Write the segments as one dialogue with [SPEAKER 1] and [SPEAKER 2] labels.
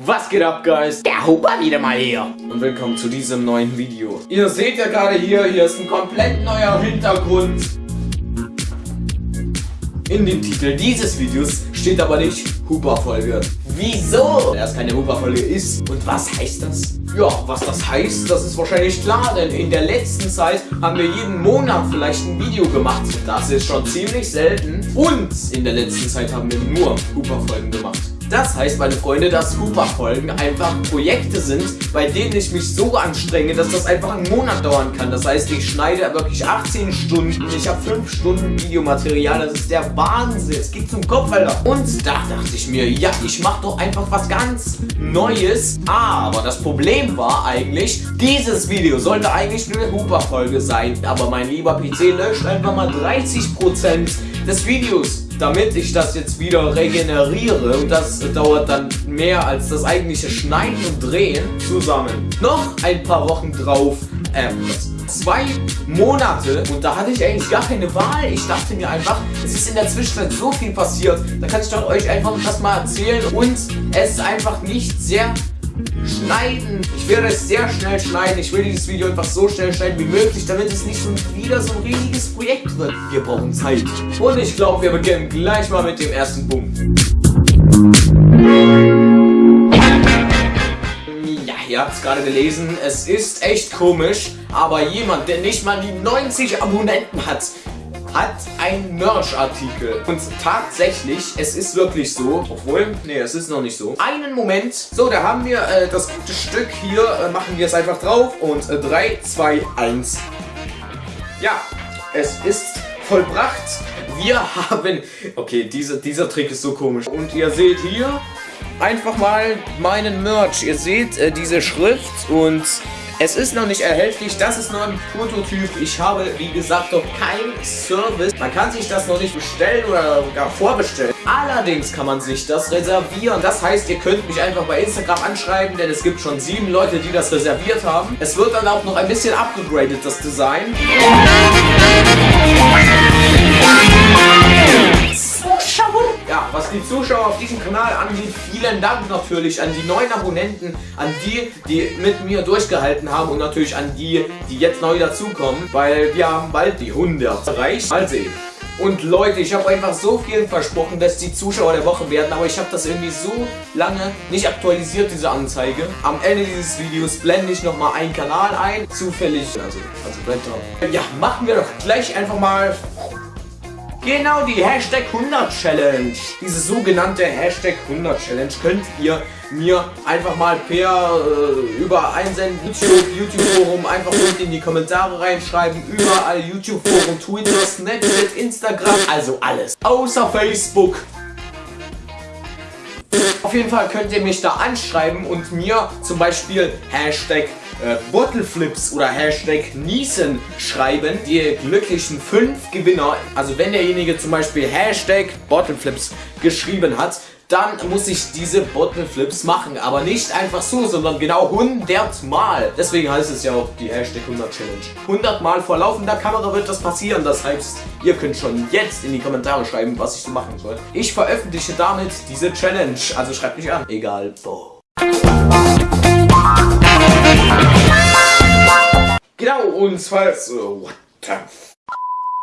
[SPEAKER 1] Was geht ab, Guys? Der Huber wieder mal hier. Und willkommen zu diesem neuen Video. Ihr seht ja gerade hier, hier ist ein komplett neuer Hintergrund. In dem Titel dieses Videos steht aber nicht Huber-Folge. Wieso? Da es keine Huber-Folge ist. Und was heißt das? Ja, was das heißt, das ist wahrscheinlich klar, denn in der letzten Zeit haben wir jeden Monat vielleicht ein Video gemacht. Das ist schon ziemlich selten. Und in der letzten Zeit haben wir nur Huber-Folgen gemacht. Das heißt, meine Freunde, dass Hooper-Folgen einfach Projekte sind, bei denen ich mich so anstrenge, dass das einfach einen Monat dauern kann. Das heißt, ich schneide wirklich 18 Stunden, ich habe 5 Stunden Videomaterial, das ist der Wahnsinn. Es geht zum Kopf, Alter. Und da dachte ich mir, ja, ich mache doch einfach was ganz Neues. Aber das Problem war eigentlich, dieses Video sollte eigentlich nur eine Hooper-Folge sein. Aber mein lieber PC löscht einfach mal 30% des Videos damit ich das jetzt wieder regeneriere und das dauert dann mehr als das eigentliche Schneiden und Drehen zusammen. Noch ein paar Wochen drauf, äh, zwei Monate und da hatte ich eigentlich gar keine Wahl. Ich dachte mir einfach, es ist in der Zwischenzeit so viel passiert, da kann ich doch euch einfach das mal erzählen und es ist einfach nicht sehr schneiden. Ich werde es sehr schnell schneiden. Ich will dieses Video einfach so schnell schneiden wie möglich, damit es nicht so wieder so ein riesiges Projekt wird. Wir brauchen Zeit. Und ich glaube, wir beginnen gleich mal mit dem ersten Punkt. Ja, ihr habt es gerade gelesen. Es ist echt komisch, aber jemand, der nicht mal die 90 Abonnenten hat, hat ein Merch-Artikel. Und tatsächlich, es ist wirklich so, obwohl, nee, es ist noch nicht so. Einen Moment. So, da haben wir äh, das gute Stück hier. Äh, machen wir es einfach drauf. Und 3, 2, 1. Ja, es ist vollbracht. Wir haben... Okay, diese, dieser Trick ist so komisch. Und ihr seht hier einfach mal meinen Merch. Ihr seht äh, diese Schrift und es ist noch nicht erhältlich, das ist nur ein Prototyp. Ich habe, wie gesagt, noch kein Service. Man kann sich das noch nicht bestellen oder gar vorbestellen. Allerdings kann man sich das reservieren. Das heißt, ihr könnt mich einfach bei Instagram anschreiben, denn es gibt schon sieben Leute, die das reserviert haben. Es wird dann auch noch ein bisschen abgegradet, das Design. Die Zuschauer auf diesem Kanal angeht, vielen Dank natürlich an die neuen Abonnenten, an die, die mit mir durchgehalten haben und natürlich an die, die jetzt neu dazukommen, weil wir haben bald die 100 erreicht. Mal sehen. Und Leute, ich habe einfach so viel versprochen, dass die Zuschauer der Woche werden, aber ich habe das irgendwie so lange nicht aktualisiert, diese Anzeige. Am Ende dieses Videos blende ich nochmal einen Kanal ein, zufällig, also, also bleibt drauf. Ja, machen wir doch gleich einfach mal Genau, die Hashtag 100 Challenge. Diese sogenannte Hashtag 100 Challenge könnt ihr mir einfach mal per äh, über einsenden YouTube, YouTube Forum einfach unten in die Kommentare reinschreiben. Überall YouTube Forum, Twitter, Snapchat, Instagram, also alles. Außer Facebook. Auf jeden Fall könnt ihr mich da anschreiben und mir zum Beispiel Hashtag äh, Bottleflips oder Hashtag Niesen schreiben. Die glücklichen fünf Gewinner, also wenn derjenige zum Beispiel Hashtag Bottleflips geschrieben hat, dann muss ich diese Bottleflips machen. Aber nicht einfach so, sondern genau 100 Mal. Deswegen heißt es ja auch die Hashtag 100 Challenge. 100 Mal vor laufender Kamera wird das passieren. Das heißt, ihr könnt schon jetzt in die Kommentare schreiben, was ich so machen soll. Ich veröffentliche damit diese Challenge. Also schreibt mich an. Egal wo. Genau, und zwar so, what the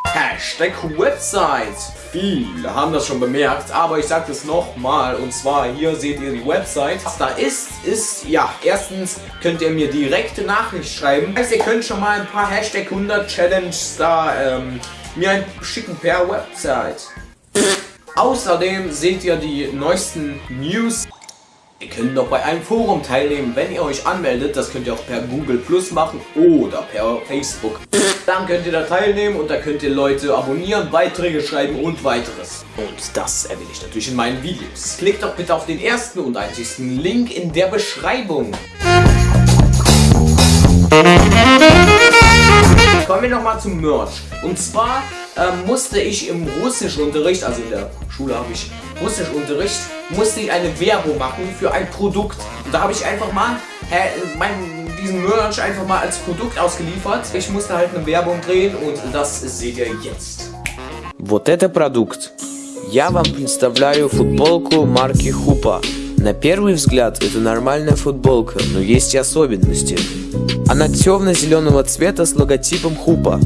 [SPEAKER 1] Hashtag Website. Viele haben das schon bemerkt, aber ich sage das nochmal. Und zwar hier seht ihr die Website. Was da ist, ist, ja, erstens könnt ihr mir direkte Nachricht schreiben. Das heißt, ihr könnt schon mal ein paar Hashtag 100 Challenges da ähm, mir schicken per Website. Außerdem seht ihr die neuesten News Ihr könnt noch bei einem Forum teilnehmen, wenn ihr euch anmeldet. Das könnt ihr auch per Google Plus machen oder per Facebook. Dann könnt ihr da teilnehmen und da könnt ihr Leute abonnieren, Beiträge schreiben und weiteres. Und das erwähne ich natürlich in meinen Videos. Klickt doch bitte auf den ersten und einzigsten Link in der Beschreibung. Kommen wir nochmal zum Merch. Und zwar ähm, musste ich im Russischunterricht, also in der Schule habe ich Russischunterricht, musste ich eine Werbung machen für ein Produkt. Und da habe ich einfach mal hä, mein, diesen Merch einfach mal als Produkt ausgeliefert. Ich musste halt eine Werbung drehen und das seht ihr jetzt.
[SPEAKER 2] Вот это продукт. Я вам представляю футболку марки Хупа. На первый взгляд это нормальная футболка, но есть и особенности. Она темно-зеленого цвета с логотипом Хупа.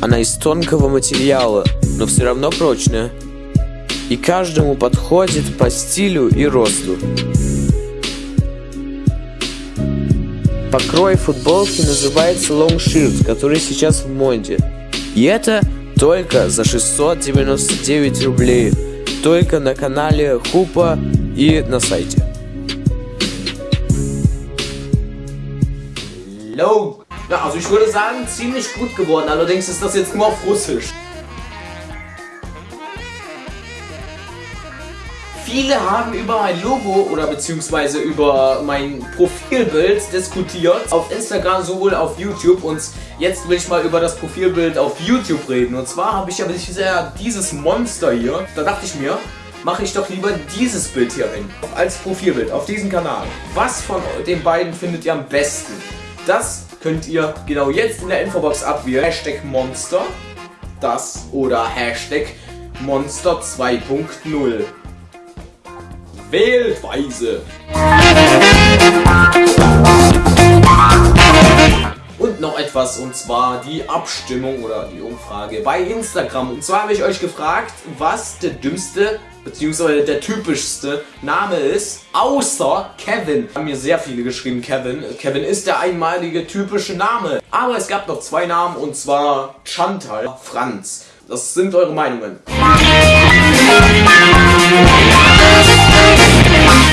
[SPEAKER 2] Она из тонкого материала, но все равно прочная. И каждому подходит по стилю и росту. Покрой футболки называется Long Shirt, который сейчас в моде. И это только за 699 rублей. Только на канале Хупа и на сайте.
[SPEAKER 1] Hello. Ja, also ich würde sagen, ziemlich gut geworden. Allerdings ist das jetzt nur auf Russisch. Viele haben über mein Logo oder beziehungsweise über mein Profilbild diskutiert. Auf Instagram sowohl auf YouTube und jetzt will ich mal über das Profilbild auf YouTube reden. Und zwar habe ich ja dieses Monster hier. Da dachte ich mir, mache ich doch lieber dieses Bild hier hin. Als Profilbild auf diesem Kanal. Was von den beiden findet ihr am besten? Das könnt ihr genau jetzt in der Infobox abwählen. Hashtag Monster, das oder Hashtag Monster 2.0. Wählt weise. Und noch etwas, und zwar die Abstimmung oder die Umfrage bei Instagram. Und zwar habe ich euch gefragt, was der dümmste bzw. der typischste Name ist, außer Kevin. Haben mir sehr viele geschrieben, Kevin. Kevin ist der einmalige typische Name. Aber es gab noch zwei Namen, und zwar Chantal, Franz. Das sind eure Meinungen.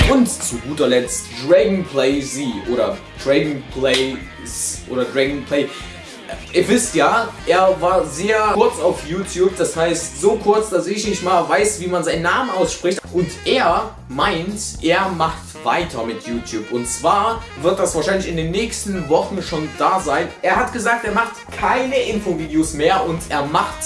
[SPEAKER 1] Und zu guter Letzt Dragonplay Z oder Dragonplay oder Dragonplay. Ihr wisst ja, er war sehr kurz auf YouTube, das heißt so kurz, dass ich nicht mal weiß, wie man seinen Namen ausspricht. Und er meint, er macht weiter mit YouTube. Und zwar wird das wahrscheinlich in den nächsten Wochen schon da sein. Er hat gesagt, er macht keine Infovideos mehr und er macht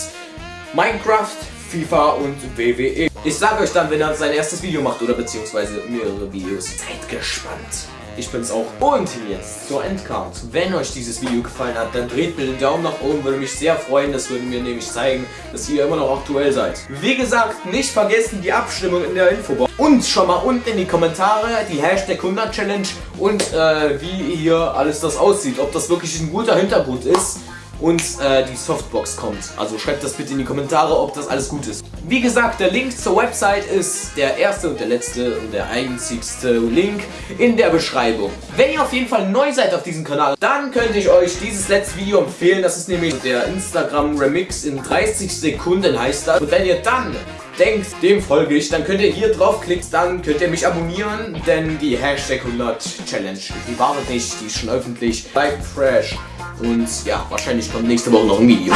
[SPEAKER 1] Minecraft, FIFA und WWE. Ich sage euch dann, wenn er sein erstes Video macht oder beziehungsweise mehrere Videos. Seid gespannt. Ich bin's auch. Und jetzt zur Endcard. Wenn euch dieses Video gefallen hat, dann dreht mir den Daumen nach oben, würde mich sehr freuen. Das würde mir nämlich zeigen, dass ihr immer noch aktuell seid. Wie gesagt, nicht vergessen die Abstimmung in der Infobox. Und schon mal unten in die Kommentare die Hashtag 100 Challenge und äh, wie hier alles das aussieht. Ob das wirklich ein guter Hintergrund ist und äh, die Softbox kommt. Also schreibt das bitte in die Kommentare, ob das alles gut ist. Wie gesagt, der Link zur Website ist der erste und der letzte und der einzigste Link in der Beschreibung. Wenn ihr auf jeden Fall neu seid auf diesem Kanal, dann könnte ich euch dieses letzte Video empfehlen. Das ist nämlich der Instagram Remix in 30 Sekunden heißt das. Und wenn ihr dann denkt, dem folge ich, dann könnt ihr hier draufklicken, dann könnt ihr mich abonnieren, denn die Hashtag 100 Challenge, die wartet nicht, die ist schon öffentlich. Bleibt fresh. Und ja, wahrscheinlich kommt nächste Woche noch ein Video.